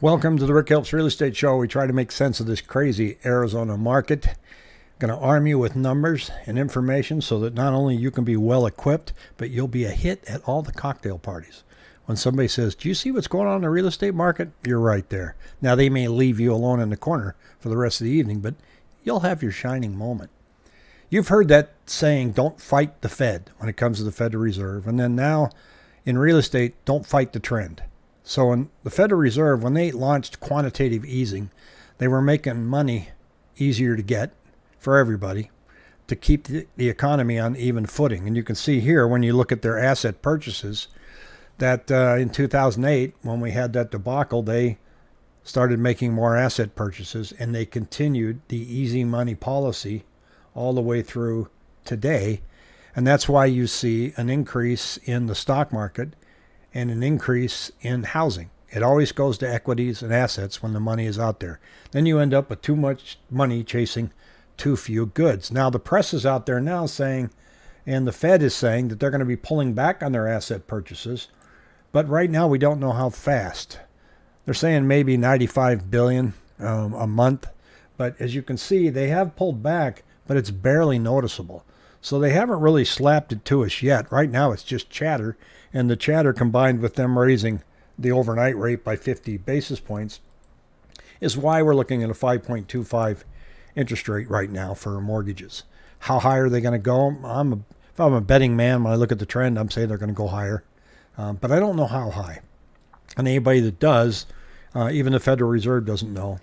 Welcome to the Rick Helps Real Estate Show. We try to make sense of this crazy Arizona market. Going to arm you with numbers and information so that not only you can be well equipped, but you'll be a hit at all the cocktail parties. When somebody says, Do you see what's going on in the real estate market? You're right there. Now, they may leave you alone in the corner for the rest of the evening, but you'll have your shining moment. You've heard that saying, Don't fight the Fed when it comes to the Federal Reserve. And then now in real estate, don't fight the trend. So in the Federal Reserve, when they launched quantitative easing, they were making money easier to get for everybody to keep the, the economy on even footing. And you can see here when you look at their asset purchases that uh, in 2008, when we had that debacle, they started making more asset purchases and they continued the easy money policy all the way through today. And that's why you see an increase in the stock market and an increase in housing. It always goes to equities and assets when the money is out there. Then you end up with too much money chasing too few goods. Now, the press is out there now saying, and the Fed is saying that they're going to be pulling back on their asset purchases. But right now, we don't know how fast. They're saying maybe 95 billion um, a month. But as you can see, they have pulled back, but it's barely noticeable. So they haven't really slapped it to us yet. Right now, it's just chatter and the chatter combined with them raising the overnight rate by 50 basis points is why we're looking at a 5.25 interest rate right now for mortgages. How high are they going to go? I'm a, if I'm a betting man, when I look at the trend, I'm saying they're going to go higher, um, but I don't know how high. And anybody that does, uh, even the Federal Reserve doesn't know.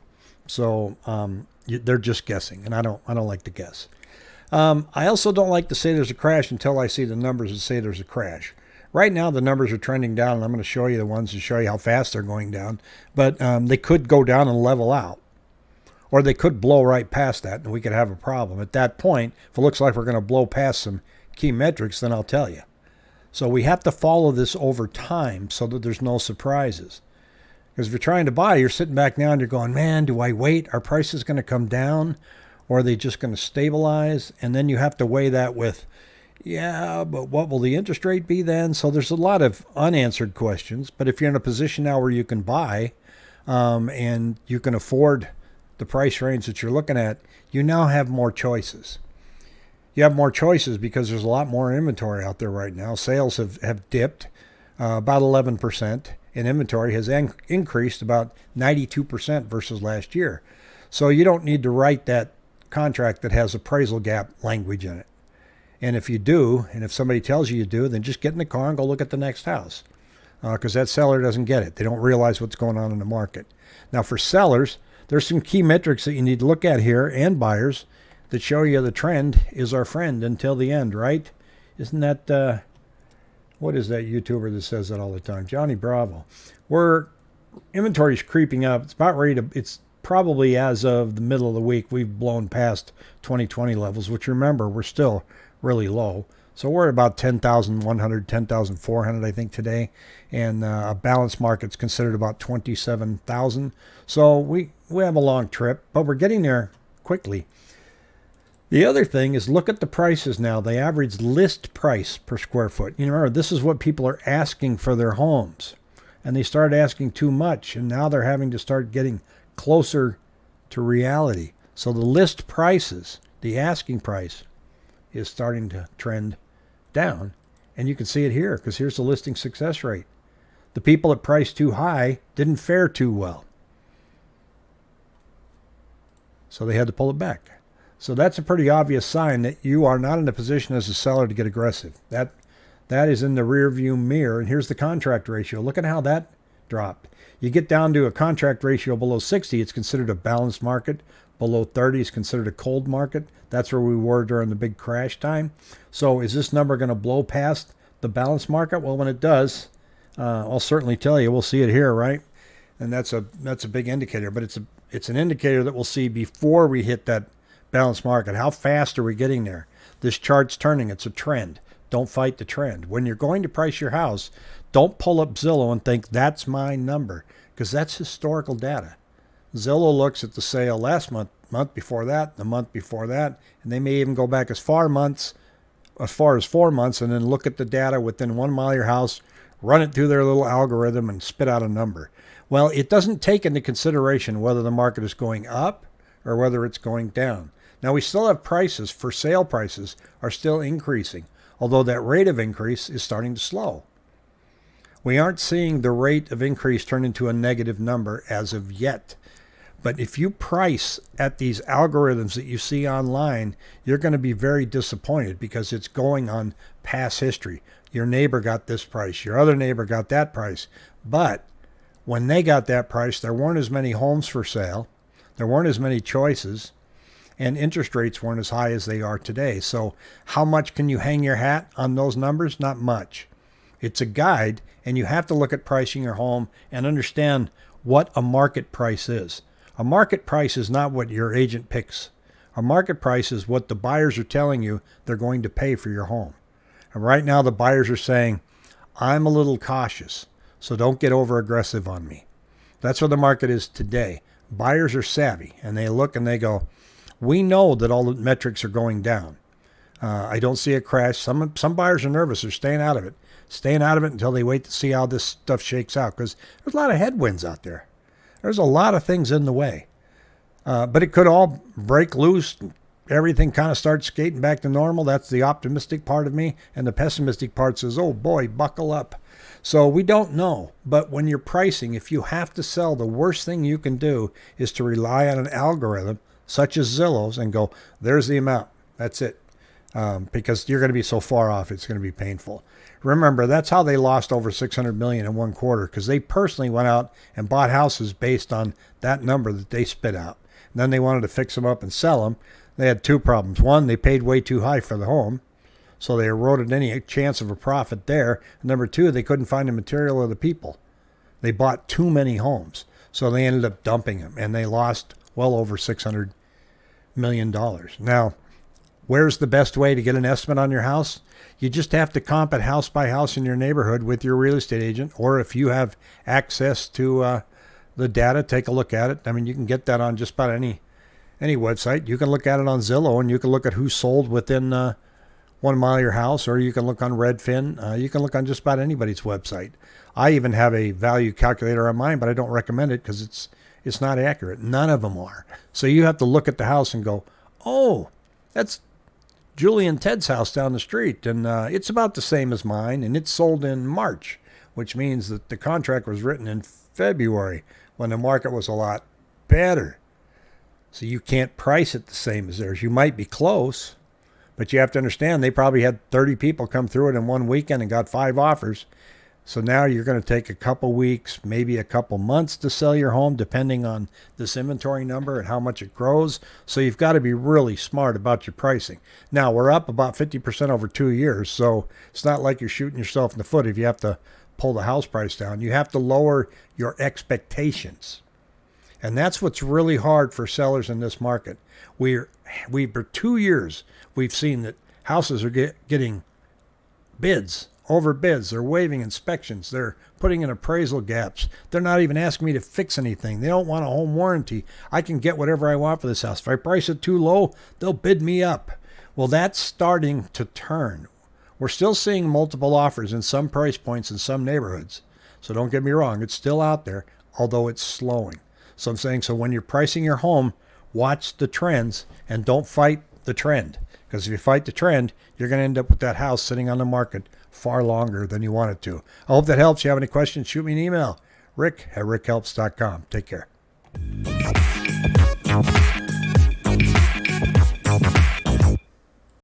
So um, they're just guessing, and I don't I don't like to guess. Um, I also don't like to say there's a crash until I see the numbers that say there's a crash. Right now, the numbers are trending down, and I'm going to show you the ones to show you how fast they're going down. But um, they could go down and level out, or they could blow right past that, and we could have a problem. At that point, if it looks like we're going to blow past some key metrics, then I'll tell you. So we have to follow this over time so that there's no surprises. Because if you're trying to buy, you're sitting back now and you're going, man, do I wait? Are prices going to come down? Or are they just going to stabilize? And then you have to weigh that with yeah, but what will the interest rate be then? So there's a lot of unanswered questions. But if you're in a position now where you can buy um, and you can afford the price range that you're looking at, you now have more choices. You have more choices because there's a lot more inventory out there right now. Sales have, have dipped uh, about 11%, and inventory has in- increased about 92% versus last year. So you don't need to write that contract that has appraisal gap language in it. And if you do, and if somebody tells you you do, then just get in the car and go look at the next house because uh, that seller doesn't get it. They don't realize what's going on in the market. Now, for sellers, there's some key metrics that you need to look at here and buyers that show you the trend is our friend until the end, right? Isn't that, uh, what is that YouTuber that says that all the time? Johnny Bravo. Where inventory is creeping up. It's about ready to, it's probably as of the middle of the week, we've blown past 2020 levels, which remember, we're still really low. So we're at about 10,100, 10,400, I think, today. And uh, a balanced market's considered about 27,000. So we, we have a long trip, but we're getting there quickly. The other thing is look at the prices now, the average list price per square foot. You remember, this is what people are asking for their homes. And they started asking too much, and now they're having to start getting closer to reality. So the list prices, the asking price, is starting to trend down. And you can see it here because here's the listing success rate. The people that priced too high didn't fare too well. So they had to pull it back. So that's a pretty obvious sign that you are not in a position as a seller to get aggressive. That that is in the rear view mirror. And here's the contract ratio. Look at how that dropped. You get down to a contract ratio below 60, it's considered a balanced market. Below 30 is considered a cold market. That's where we were during the big crash time. So is this number going to blow past the balance market? Well, when it does, uh, I'll certainly tell you. We'll see it here, right? And that's a that's a big indicator. But it's a it's an indicator that we'll see before we hit that balance market. How fast are we getting there? This chart's turning. It's a trend. Don't fight the trend. When you're going to price your house, don't pull up Zillow and think that's my number because that's historical data. Zillow looks at the sale last month, month before that, the month before that, and they may even go back as far months, as far as four months, and then look at the data within one mile of your house run it through their little algorithm, and spit out a number. Well, it doesn't take into consideration whether the market is going up or whether it's going down. Now, we still have prices for sale prices are still increasing, although that rate of increase is starting to slow. We aren't seeing the rate of increase turn into a negative number as of yet. But if you price at these algorithms that you see online, you're going to be very disappointed because it's going on past history. Your neighbor got this price, your other neighbor got that price. But when they got that price, there weren't as many homes for sale, there weren't as many choices, and interest rates weren't as high as they are today. So, how much can you hang your hat on those numbers? Not much. It's a guide, and you have to look at pricing your home and understand what a market price is. A market price is not what your agent picks. A market price is what the buyers are telling you they're going to pay for your home. And right now, the buyers are saying, I'm a little cautious, so don't get over aggressive on me. That's where the market is today. Buyers are savvy and they look and they go, We know that all the metrics are going down. Uh, I don't see a crash. Some, some buyers are nervous, they're staying out of it staying out of it until they wait to see how this stuff shakes out because there's a lot of headwinds out there. There's a lot of things in the way. Uh, but it could all break loose. Everything kind of starts skating back to normal. That's the optimistic part of me. And the pessimistic part says, oh boy, buckle up. So we don't know. But when you're pricing, if you have to sell, the worst thing you can do is to rely on an algorithm such as Zillow's and go, there's the amount. That's it um, because you're going to be so far off, it's going to be painful. Remember, that's how they lost over 600 million in one quarter because they personally went out and bought houses based on that number that they spit out. And then they wanted to fix them up and sell them. They had two problems. One, they paid way too high for the home, so they eroded any chance of a profit there. And number two, they couldn't find the material or the people. They bought too many homes, so they ended up dumping them, and they lost well over 600 million dollars. Now, Where's the best way to get an estimate on your house? You just have to comp it house by house in your neighborhood with your real estate agent, or if you have access to uh, the data, take a look at it. I mean, you can get that on just about any any website. You can look at it on Zillow, and you can look at who sold within uh, one mile of your house, or you can look on Redfin. Uh, you can look on just about anybody's website. I even have a value calculator on mine, but I don't recommend it because it's it's not accurate. None of them are. So you have to look at the house and go, oh, that's Julie and Ted's house down the street, and uh, it's about the same as mine, and it's sold in March, which means that the contract was written in February when the market was a lot better. So you can't price it the same as theirs. You might be close, but you have to understand they probably had 30 people come through it in one weekend and got five offers. So now you're going to take a couple weeks, maybe a couple months to sell your home, depending on this inventory number and how much it grows. So you've got to be really smart about your pricing. Now we're up about 50% over two years. So it's not like you're shooting yourself in the foot if you have to pull the house price down. You have to lower your expectations. And that's what's really hard for sellers in this market. We're, we, for two years, we've seen that houses are get, getting bids over bids. They're waiving inspections. They're putting in appraisal gaps. They're not even asking me to fix anything. They don't want a home warranty. I can get whatever I want for this house. If I price it too low, they'll bid me up. Well, that's starting to turn. We're still seeing multiple offers in some price points in some neighborhoods. So don't get me wrong, it's still out there, although it's slowing. So I'm saying, so when you're pricing your home, watch the trends and don't fight the trend. Because if you fight the trend, you're going to end up with that house sitting on the market far longer than you want it to. I hope that helps. If you have any questions, shoot me an email, rick at rickhelps.com. Take care.